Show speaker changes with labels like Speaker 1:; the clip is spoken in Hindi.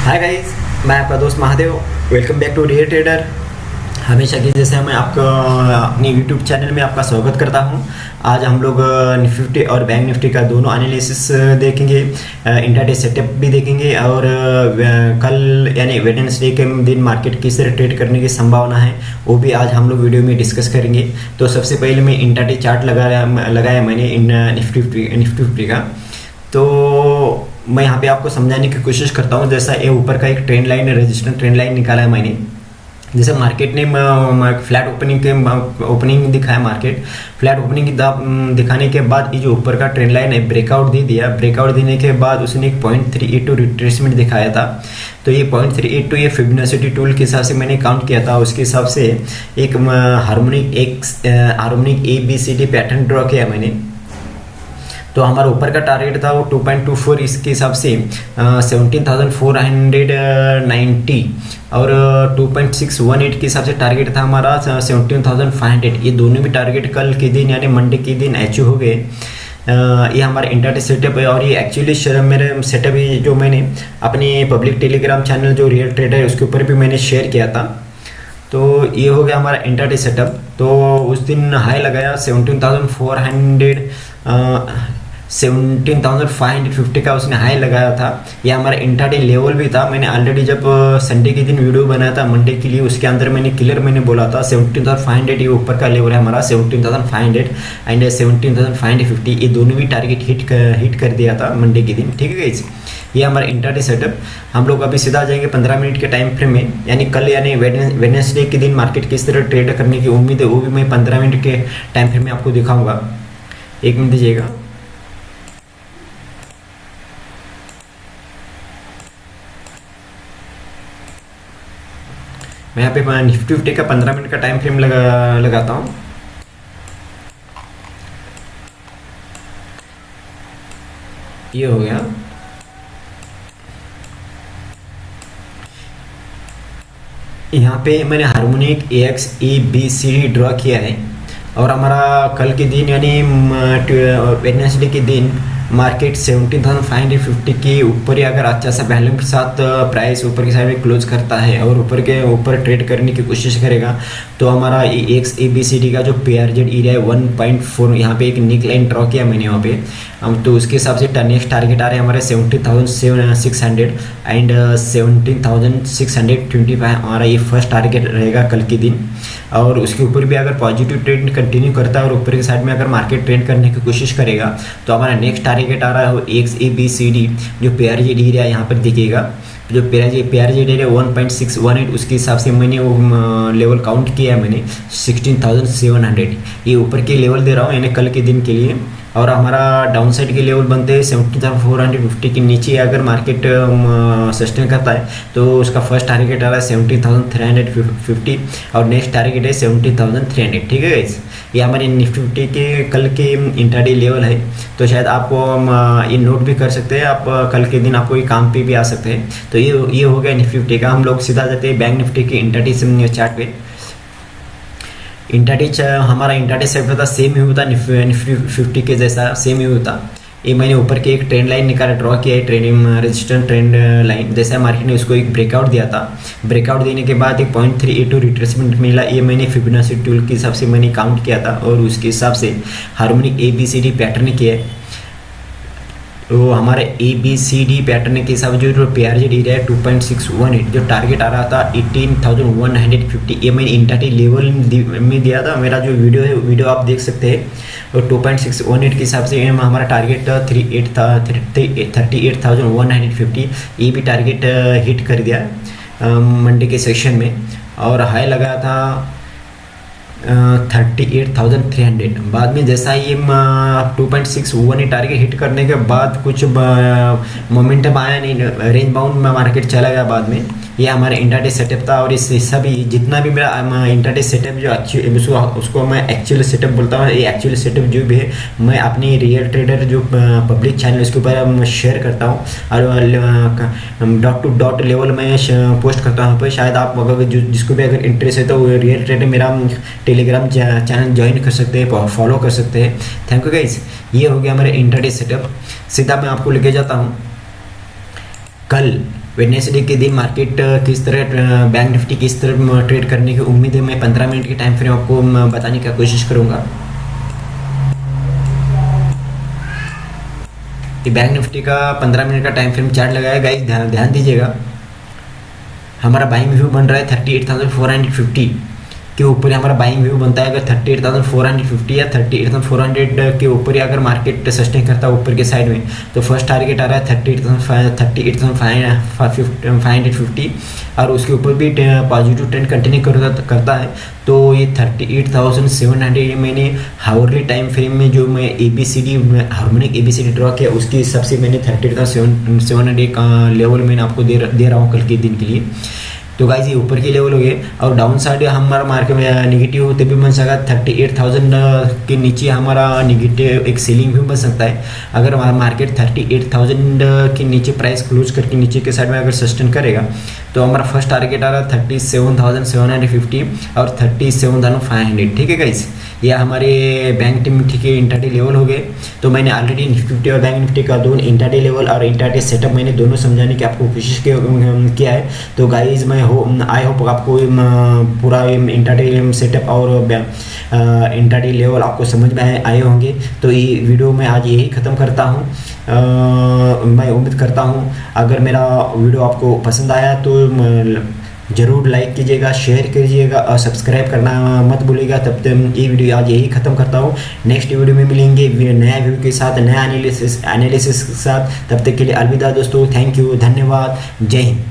Speaker 1: हाय गाइस मैं आपका दोस्त Mahadev welcome back to real trader हमेशा की जैसे मैं आपको, अपनी यूट्यूब चैनल में आपका स्वागत करता हूँ। आज हम लोग निफ्टी और बैंक निफ्टी का दोनों एनालिसिस देखेंगे। इंटरडे सेटअप भी देखेंगे और कल यानी वेडनेसडे के दिन मार्केट किस तरह ट्रेड करने की संभावना है, वो भी आज हम लोग वीडियो में डिस्कस करेंगे। तो सबसे पहले मैं इंटरडे चार्ट लगाया लगाया मैंने निफ्टी निफ्टी का। तो मैं यहाँ पे आपको समझाने की कोशिश करता हूँ, जैसा ये ऊपर का एक trend line register trend line निकाला है मैंने। जैसे मार्केट ने फ्लैट ओपनिंग के ओपनिंग दिखाया मार्केट फ्लैट ओपनिंग दिखाने के बाद ये जो ऊपर का ट्रेंड लाइन है ब्रेकआउट दे दिया। ब्रेकआउट देने के बाद उसने एक point three eight two retracement दिखाया था। तो ये पॉइंट थ्री एट टू ये फिबनासिटी टूल के हिसाब से मैंने काउंट किया था। उसके हिसाब से एक हारमोनिक एक harmonic A B C D pattern draw किया मैंने। तो हमारा ऊपर का टारगेट था वो 2.24 इसके हिसाब से seventeen thousand four hundred ninety और two point six one eight के हिसाब से टारगेट था हमारा सेवनटीन थाउज़ेंड फाइव हंड्रेड ये दोनों भी टारगेट कल के दिन यानी मंडे के दिन अचीव हो गए। ये हमारा इंटरनेट सेटअप है और ये एक्चुअली मेरे सेटअप है जो मैंने अपने पब्लिक टेलीग्राम चैनल जो रियल ट्रेडर है, उसके ऊपर भी मैंने शेयर किया था। तो ये हो गया हमारा इंटरडे सेटअप तो उस दिन हाई लगाया seventeen thousand four hundred seventeen thousand five hundred fifty का उसने हाई लगाया था। यह हमारा इंटरडे लेवल भी था। मैंने ऑलरेडी जब संडे के दिन वीडियो बनाया था मंडे के लिए उसके अंदर मैंने क्लियर मैंने बोला था, सेवनटीन थाउज़ेंड फाइव हंड्रेड ये ऊपर का लेवल है हमारा, seventeen thousand five hundred and seventeen thousand five hundred fifty ये दोनों भी टारगेट हिट कर हिट कर दिया था मंडे के दिन। ठीक है इस ये हमारा इंटरडे सेटअप हम लोग अभी सीधा जाएँगे पंद्रह मिनट के टाइम फ्रेम में। यानी कल यानी वेडनेसडे के दिन मार्केट किस तरह ट्रेड करने की उम्मीद है, वो भी मैं पंद्रह मिनट के टाइम फ्रेम में आपको दिखाऊँगा। एक मिनट दीजिएगा। मैं यहाँ पे निफ्टी फिफ्टी का पंद्रह मिनट का टाइम फ्रेम लगा, लगाता हूँ। ये हो गया। यहाँ पे मैंने harmonic A X A B C D draw किया है। और हमारा कल के दिन, यानी वेडनेसडे के दिन market seventeen thousand five hundred fifty के ऊपर ही अगर अच्छा सा बैलेंस के साथ प्राइस ऊपर की साइड में क्लोज करता है और ऊपर के ऊपर ट्रेड करने की कोशिश करेगा तो हमारा X A B C D का जो पी आर जेड एरिया है वन पॉइंट फोर यहाँ पे एक निक लाइन ड्रॉ किया मैंने वहाँ पे। हम तो उसके हिसाब से नेक्स्ट टारगेट आ रहे हैं हमारे seventeen thousand seven six hundred and seventeen thousand six hundred twenty five हमारा ये फ़र्स्ट टारगेट रहेगा कल के दिन। और उसके ऊपर भी अगर पॉजिटिव ट्रेंड कंटिन्यू करता है और ऊपर की साइड में अगर मार्केट ट्रेंड करने की कोशिश करेगा तो हमारा नेक्स्ट टारगेट आ रहा है वो X A B C D जो पेयर जी डी एरिया यहाँ पर दिखेगा जो pair G pair G area one point six one eight उसके हिसाब से मैंने वो लेवल काउंट किया है मैंने सिक्सटीन थाउज़ेंड सेवन हंड्रेड ये ऊपर के लेवल दे रहा हूँ, यानी कल के दिन के लिए। और हमारा डाउन साइड के लेवल बनते हैं seventy thousand four hundred fifty के नीचे अगर मार्केट सस्टेन करता है तो उसका फ़र्स्ट टारगेट आ रहा है seventy thousand three hundred fifty और नेक्स्ट टारगेट है सेवेंटी थाउज़ेंड थ्री हंड्रेड ठीक है गाइस ये हमारे निफ्टी फिफ्टी के कल के इंटरडे लेवल है तो शायद आपको ये नोट भी कर सकते हैं। आप कल के दिन आपको ये काम पे भी आ सकते हैं। तो ये ये हो गया निफ्टी फिफ्टी का। हम लोग सीधा जाते हैं बैंक निफ्टी के इंटरडे चार्ट पे। इंटरडी हमारा इंटरडी होता सेम ही होता निफ्टी फिफ्टी के जैसा सेम ही होता। ये मैंने ऊपर के एक ट्रेंड लाइन निकाला ड्रॉ किया है ट्रेनिंग रेजिस्टेंट ट्रेंड लाइन जैसे मार्केट ने उसको एक ब्रेकआउट दिया था। ब्रेकआउट देने के बाद एक point three eight two retracement मिला। ये मैंने फिबोनाची टूल के हिसाब से मैंने काउंट किया था और उसके हिसाब से harmonic A B C D pattern किया है। तो हमारे A B C D pattern के हिसाब से जो पे आर जी डी रहा है two point six one eight जो टारगेट आ रहा था eighteen thousand one hundred fifty ये मैंने इंटरटी लेवल में दिया था। मेरा जो वीडियो है वीडियो आप देख सकते हैं। और two point six one eight के हिसाब से हमारा टारगेट थ्री एट था thirty eight thousand one hundred fifty ये भी टारगेट हिट कर दिया मंडे के सेक्शन में। और हाई लगाया था thirty eight thousand three hundred. बाद में जैसा ही two point six target hit करने के बाद कुछ मोमेंटम आया नहीं रेंज बाउंड में मार्केट चला गया बाद में। ये हमारा इंटरडे सेटअप था और इस सभी जितना भी मेरा इंटरडे सेटअप जो अच्छी उसको मैं एक्चुअल सेटअप बोलता हूँ। ये एक्चुअल सेटअप जो भी है, मैं अपनी रियल ट्रेडर जो पब्लिक चैनल उसके ऊपर शेयर करता हूँ। और डॉट टू डॉट लेवल में पोस्ट करता हूँ। पर शायद आप अगर जिसको भी अगर इंटरेस्ट है तो रियल ट्रेडर मेरा टेलीग्राम चैनल ज्वाइन कर सकते हैं फॉलो कर सकते हैं। थैंक यू गाइज़ ये हो गया हमारे इंटरडे सेटअप सीधा मैं आपको लेके जाता हूँ। कल वेडनेसडे के दिन मार्केट किस तरह बैंक निफ्टी किस तरह ट्रेड करने की उम्मीद है? मैं पंद्रह मिनट के टाइम फ्रेम आपको बताने का कोशिश करूँगा। कि बैंक निफ्टी का पंद्रह मिनट का टाइम फ्रेम चार्ट लगाया। गाइस ध्यान ध्यान दीजिएगा। हमारा बाइंग व्यू बन रहा है thirty eight thousand four hundred fifty के ऊपर हमारा बाइंग व्यू बनता है। अगर thirty eight thousand four hundred fifty या thirty eight thousand four hundred के ऊपर ही अगर मार्केट सस्टेन करता है ऊपर के साइड में तो फ़र्स्ट टारगेट आ रहा है thirty eight thousand thirty eight thousand five hundred fifty और उसके ऊपर भी पॉजिटिव ट्रेंड कंटिन्यू करता है। तो ये thirty eight thousand seven hundred मैंने हावरली टाइम फ्रेम में जो मैं A B C D harmonic A B C D draw किया, उसके हिसाब से मैंने thirty eight thousand seven seven hundred का लेवल मैंने आपको दे दे रहा हूँ कल के दिन के लिए। तो गाइज़ ये ऊपर के लेवल हो गए। और डाउन साइड हमारा मार्केट में निगेटिव होते भी बन सकता थर्टी एट थाउज़ेंड के नीचे हमारा निगेटिव एक सेलिंग भी बन सकता है। अगर हमारा मार्केट थर्टी एट थाउज़ेंड के नीचे प्राइस क्लोज करके नीचे के साइड में अगर सस्टेन करेगा तो हमारा फ़र्स्ट टारगेट आ रहा है thirty seven thousand seven hundred fifty और thirty seven thousand five hundred ठीक है गाइज़ ये हमारे बैंक निफ्टी के इंटरडे लेवल हो गए। तो मैंने ऑलरेडी निफ्टी और बैंक निफ्टी का दोनों इंटरडे लेवल और इंटरडे सेटअप मैंने दोनों समझाने की आपको कोशिश किया है। तो गाइज़ मैं हो आई होप आपको पूरा इंटरडे सेटअप और इंटरडे लेवल आपको समझ में आए होंगे। तो ये वीडियो मैं आज यही ख़त्म करता हूँ। मैं उम्मीद करता हूँ, अगर मेरा वीडियो आपको पसंद आया तो ज़रूर लाइक कीजिएगा शेयर कीजिएगा और सब्सक्राइब करना मत भूलिएगा। तब तक ये वीडियो आज यही ख़त्म करता हूँ। नेक्स्ट वीडियो में मिलेंगे नया व्यू के साथ, नया एनालिसिस एनालिसिस के साथ। तब तक के लिए अलविदा दोस्तों थैंक यू धन्यवाद, जय हिंद।